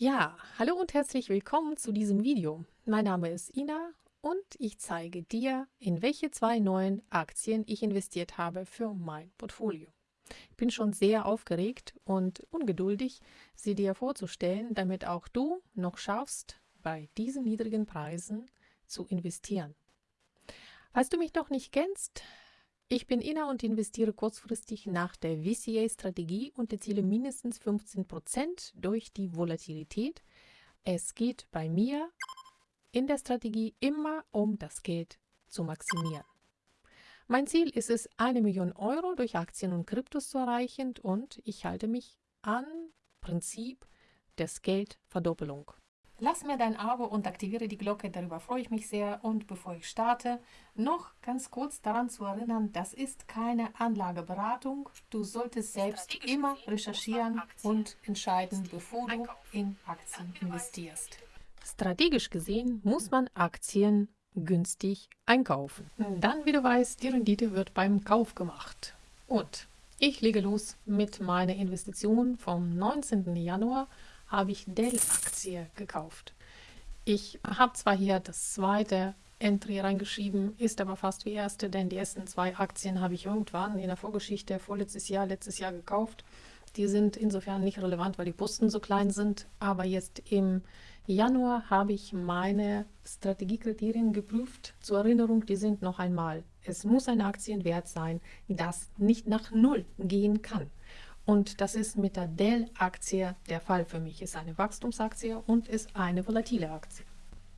Ja, hallo und herzlich willkommen zu diesem Video. Mein Name ist Ina und ich zeige dir, in welche zwei neuen Aktien ich investiert habe für mein Portfolio. Ich bin schon sehr aufgeregt und ungeduldig, sie dir vorzustellen, damit auch du noch schaffst, bei diesen niedrigen Preisen zu investieren. Falls du mich noch nicht kennst, ich bin Ina und investiere kurzfristig nach der VCA-Strategie und erziele mindestens 15% durch die Volatilität. Es geht bei mir in der Strategie immer um das Geld zu maximieren. Mein Ziel ist es, eine Million Euro durch Aktien und Kryptos zu erreichen und ich halte mich an Prinzip des Geldverdoppelung. Lass mir dein Abo und aktiviere die Glocke, darüber freue ich mich sehr. Und bevor ich starte, noch ganz kurz daran zu erinnern, das ist keine Anlageberatung. Du solltest selbst immer recherchieren und entscheiden, bevor du in Aktien investierst. Strategisch gesehen muss man Aktien günstig einkaufen. Dann, wie du weißt, die Rendite wird beim Kauf gemacht. Und ich lege los mit meiner Investition vom 19. Januar habe ich Dell-Aktie gekauft. Ich habe zwar hier das zweite Entry reingeschrieben, ist aber fast wie erste, denn die ersten zwei Aktien habe ich irgendwann in der Vorgeschichte vorletztes Jahr, letztes Jahr gekauft. Die sind insofern nicht relevant, weil die Posten so klein sind. Aber jetzt im Januar habe ich meine Strategiekriterien geprüft. Zur Erinnerung, die sind noch einmal. Es muss ein Aktienwert sein, das nicht nach Null gehen kann. Und das ist mit der Dell-Aktie der Fall für mich. Ist eine Wachstumsaktie und ist eine volatile Aktie.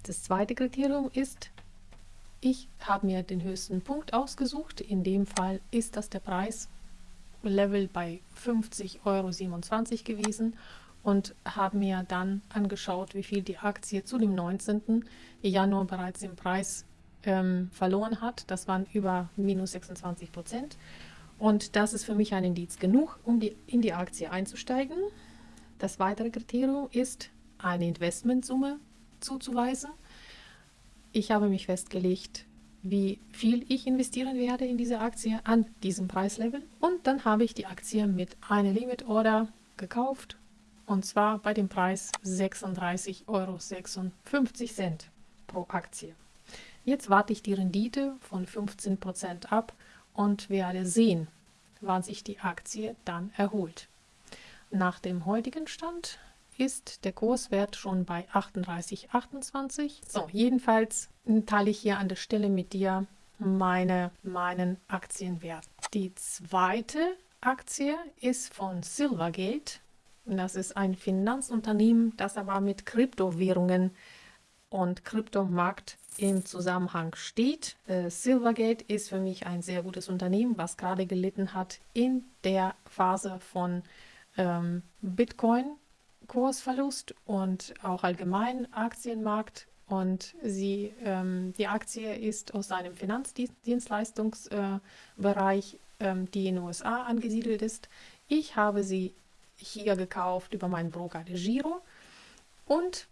Das zweite Kriterium ist, ich habe mir den höchsten Punkt ausgesucht. In dem Fall ist das der Preislevel bei 50,27 Euro gewesen und habe mir dann angeschaut, wie viel die Aktie zu dem 19. Januar bereits im Preis ähm, verloren hat. Das waren über minus 26 Prozent. Und das ist für mich ein Indiz genug, um die, in die Aktie einzusteigen. Das weitere Kriterium ist, eine Investmentsumme zuzuweisen. Ich habe mich festgelegt, wie viel ich investieren werde in diese Aktie an diesem Preislevel. Und dann habe ich die Aktie mit einer Limit Order gekauft und zwar bei dem Preis 36,56 Euro pro Aktie. Jetzt warte ich die Rendite von 15% ab und werde sehen, wann sich die Aktie dann erholt. Nach dem heutigen Stand ist der Kurswert schon bei 38,28. So, jedenfalls teile ich hier an der Stelle mit dir meine, meinen Aktienwert. Die zweite Aktie ist von Silvergate. Das ist ein Finanzunternehmen, das aber mit Kryptowährungen und Kryptomarkt im Zusammenhang steht. Äh, Silvergate ist für mich ein sehr gutes Unternehmen, was gerade gelitten hat in der Phase von ähm, Bitcoin-Kursverlust und auch allgemein Aktienmarkt. Und sie, ähm, die Aktie ist aus einem Finanzdienstleistungsbereich, äh, ähm, die in den USA angesiedelt ist. Ich habe sie hier gekauft über meinen Broker De Giro und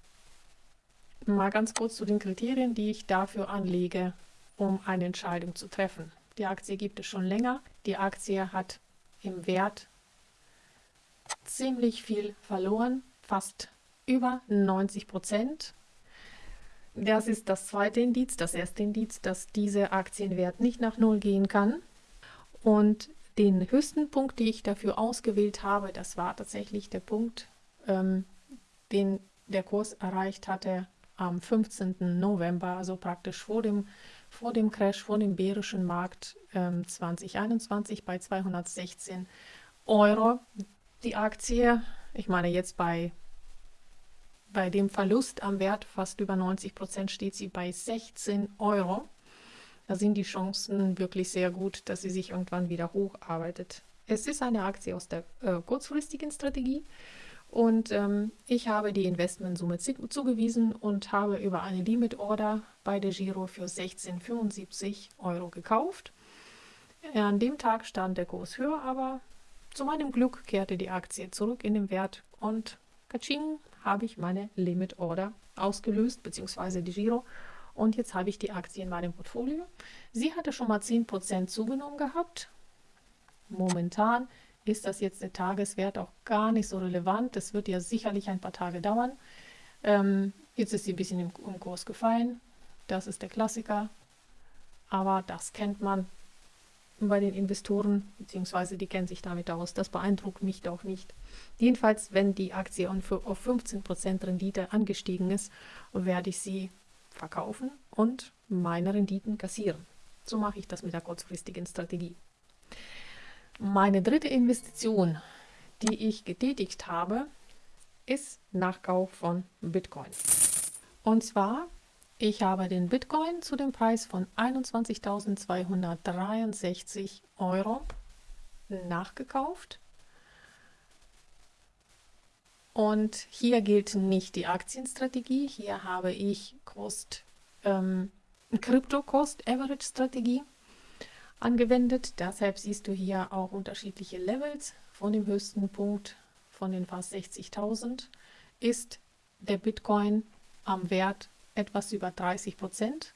Mal ganz kurz zu den Kriterien, die ich dafür anlege, um eine Entscheidung zu treffen. Die Aktie gibt es schon länger. Die Aktie hat im Wert ziemlich viel verloren, fast über 90 Prozent. Das ist das zweite Indiz, das erste Indiz, dass dieser Aktienwert nicht nach Null gehen kann. Und den höchsten Punkt, den ich dafür ausgewählt habe, das war tatsächlich der Punkt, ähm, den der Kurs erreicht hatte am 15. November, also praktisch vor dem, vor dem Crash, vor dem bärischen Markt ähm, 2021 bei 216 Euro. Die Aktie, ich meine jetzt bei, bei dem Verlust am Wert fast über 90 Prozent steht sie bei 16 Euro. Da sind die Chancen wirklich sehr gut, dass sie sich irgendwann wieder hocharbeitet. Es ist eine Aktie aus der äh, kurzfristigen Strategie. Und ähm, ich habe die Investmentsumme zugewiesen und habe über eine Limit Order bei der Giro für 16,75 Euro gekauft. An dem Tag stand der Kurs höher, aber zu meinem Glück kehrte die Aktie zurück in den Wert und Kaching habe ich meine Limit Order ausgelöst, beziehungsweise die Giro. Und jetzt habe ich die Aktie in meinem Portfolio. Sie hatte schon mal 10% zugenommen gehabt. Momentan ist das jetzt der Tageswert auch gar nicht so relevant. Das wird ja sicherlich ein paar Tage dauern. Ähm, jetzt ist sie ein bisschen im, im Kurs gefallen. Das ist der Klassiker. Aber das kennt man bei den Investoren, beziehungsweise die kennen sich damit aus. Das beeindruckt mich doch nicht. Jedenfalls, wenn die Aktie auf 15% Rendite angestiegen ist, werde ich sie verkaufen und meine Renditen kassieren. So mache ich das mit der kurzfristigen Strategie. Meine dritte Investition, die ich getätigt habe, ist Nachkauf von Bitcoin. Und zwar ich habe den Bitcoin zu dem Preis von 21.263 Euro nachgekauft. Und hier gilt nicht die Aktienstrategie. Hier habe ich Cost, ähm, Crypto Cost Average Strategie angewendet. Deshalb siehst du hier auch unterschiedliche Levels. Von dem höchsten Punkt von den fast 60.000 ist der Bitcoin am Wert etwas über 30 Prozent,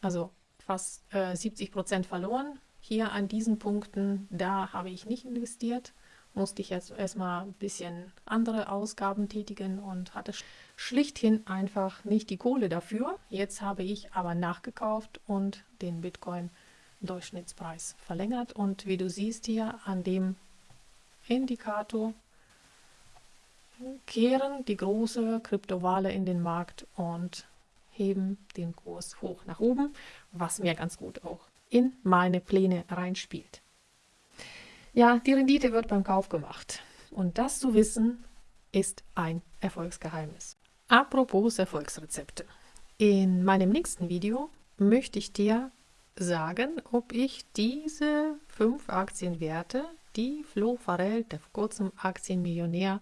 also fast äh, 70 Prozent verloren. Hier an diesen Punkten, da habe ich nicht investiert, musste ich jetzt erstmal ein bisschen andere Ausgaben tätigen und hatte schlichthin einfach nicht die Kohle dafür. Jetzt habe ich aber nachgekauft und den Bitcoin Durchschnittspreis verlängert und wie du siehst hier an dem Indikator kehren die große Kryptowale in den Markt und heben den Kurs hoch nach oben, was mir ganz gut auch in meine Pläne reinspielt. Ja, die Rendite wird beim Kauf gemacht. Und das zu wissen, ist ein Erfolgsgeheimnis. Apropos Erfolgsrezepte. In meinem nächsten Video möchte ich dir sagen, ob ich diese fünf Aktienwerte, die Flo Farrell, der vor kurzem Aktienmillionär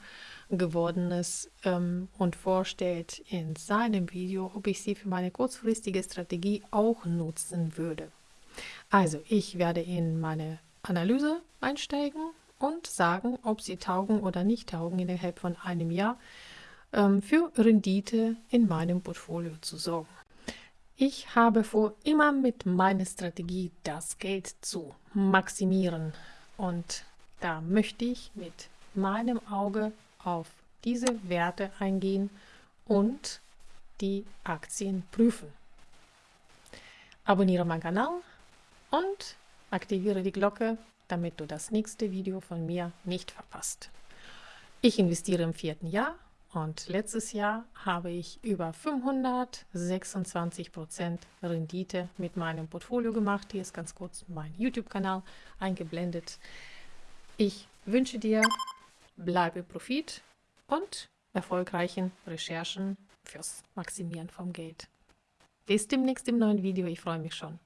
geworden ist ähm, und vorstellt in seinem Video, ob ich sie für meine kurzfristige Strategie auch nutzen würde. Also ich werde in meine Analyse einsteigen und sagen, ob sie taugen oder nicht taugen innerhalb von einem Jahr ähm, für Rendite in meinem Portfolio zu sorgen. Ich habe vor, immer mit meiner Strategie das Geld zu maximieren. Und da möchte ich mit meinem Auge auf diese Werte eingehen und die Aktien prüfen. Abonniere meinen Kanal und aktiviere die Glocke, damit du das nächste Video von mir nicht verpasst. Ich investiere im vierten Jahr und letztes Jahr habe ich über 526% Rendite mit meinem Portfolio gemacht. Hier ist ganz kurz mein YouTube-Kanal eingeblendet. Ich wünsche dir, bleibe Profit und erfolgreichen Recherchen fürs Maximieren vom Geld. Bis demnächst im neuen Video. Ich freue mich schon.